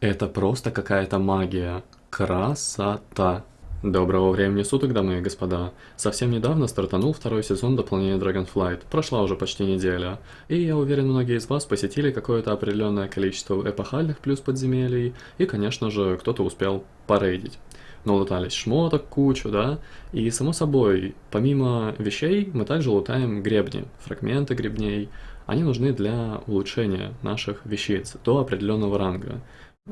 Это просто какая-то магия. Красота. Доброго времени суток, дамы и господа. Совсем недавно стартанул второй сезон дополнения Dragonflight. Прошла уже почти неделя. И я уверен, многие из вас посетили какое-то определенное количество эпохальных плюс подземелий. И, конечно же, кто-то успел порейдить. Но лутались шмоток кучу, да? И, само собой, помимо вещей, мы также лутаем гребни, фрагменты гребней. Они нужны для улучшения наших вещиц до определенного ранга.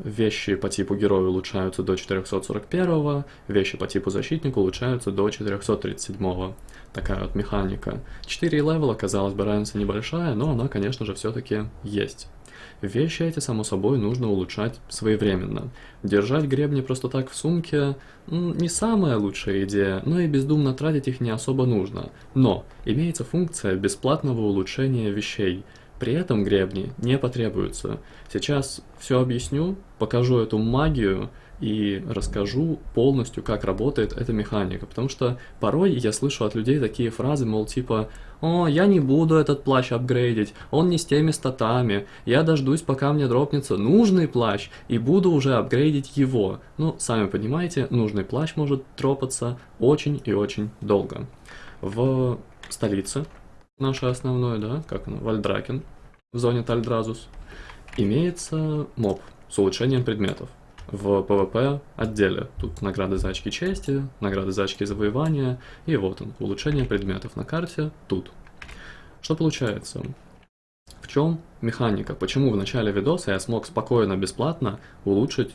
Вещи по типу героя улучшаются до 441, вещи по типу защитника улучшаются до 437. Такая вот механика. 4 левела, казалось бы, разница небольшая, но она, конечно же, все-таки есть. Вещи эти, само собой, нужно улучшать своевременно. Держать гребни просто так в сумке не самая лучшая идея, но и бездумно тратить их не особо нужно. Но имеется функция бесплатного улучшения вещей – при этом гребни не потребуются. Сейчас все объясню, покажу эту магию и расскажу полностью, как работает эта механика. Потому что порой я слышу от людей такие фразы, мол, типа «О, я не буду этот плащ апгрейдить, он не с теми статами, я дождусь, пока мне дропнется нужный плащ, и буду уже апгрейдить его». Ну, сами понимаете, нужный плащ может дропаться очень и очень долго. В столице наше основное, да, как оно, Вальдракен, в зоне Тальдразус, имеется моб с улучшением предметов. В PvP отделе. Тут награды за очки чести, награды за очки завоевания, и вот он, улучшение предметов на карте тут. Что получается? В чем механика? Почему в начале видоса я смог спокойно, бесплатно улучшить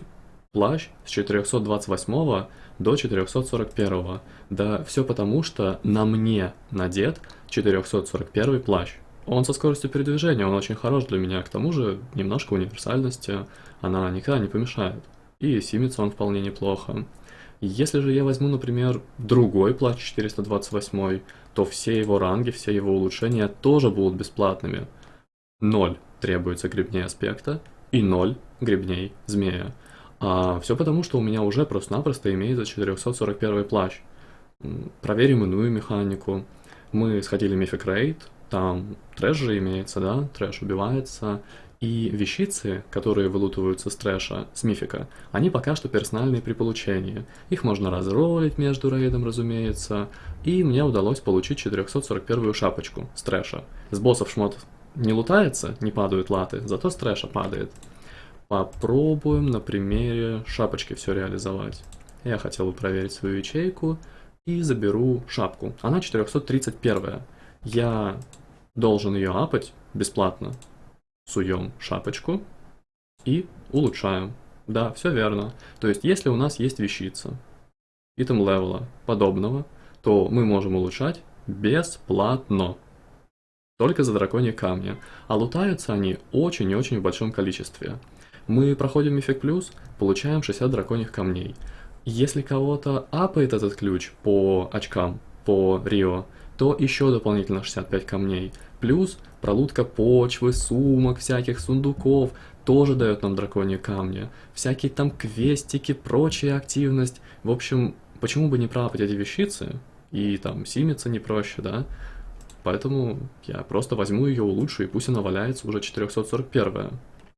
плащ с 428 до 441. Да все потому, что на мне надет 441 плащ. Он со скоростью передвижения, он очень хорош для меня, к тому же немножко универсальности, она никогда не помешает. И симится он вполне неплохо. Если же я возьму, например, другой плащ 428, то все его ранги, все его улучшения тоже будут бесплатными. Ноль требуется гребней аспекта и ноль гребней змея. А все потому, что у меня уже просто-напросто имеется 441 плащ. Проверим иную механику. Мы сходили Мифик Рейд, там трэш же имеется, да, трэш убивается, и вещицы, которые вылутываются с трэша, с мифика, они пока что персональные при получении. Их можно разролить между рейдом, разумеется, и мне удалось получить 441 шапочку с трэша. С боссов шмот не лутается, не падают латы, зато с трэша падает. Попробуем на примере шапочки все реализовать. Я хотел бы проверить свою ячейку и заберу шапку. Она 431. Я должен ее апать бесплатно. Суем шапочку и улучшаем. Да, все верно. То есть, если у нас есть вещица, итем левела подобного, то мы можем улучшать бесплатно. Только за драконьи камни. А лутаются они очень и очень в большом количестве. Мы проходим Мифик Плюс, получаем 60 драконьих камней. Если кого-то апает этот ключ по очкам, по Рио, то еще дополнительно 65 камней. Плюс пролутка почвы, сумок, всяких сундуков тоже дает нам драконьи камни. Всякие там квестики, прочая активность. В общем, почему бы не пропать эти вещицы? И там симиться не проще, да? Поэтому я просто возьму ее, улучшу, и пусть она валяется уже 441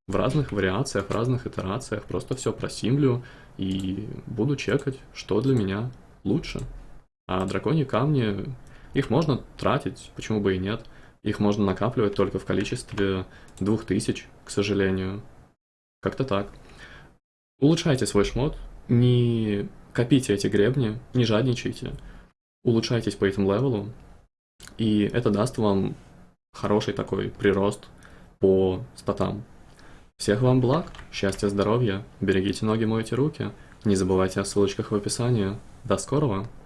в разных вариациях, в разных итерациях, просто все просимлю и буду чекать, что для меня лучше. А драконьи камни, их можно тратить, почему бы и нет. Их можно накапливать только в количестве 2000, к сожалению. Как-то так. Улучшайте свой шмот, не копите эти гребни, не жадничайте. Улучшайтесь по этим левелу, и это даст вам хороший такой прирост по статам. Всех вам благ, счастья, здоровья, берегите ноги, мойте руки. Не забывайте о ссылочках в описании. До скорого!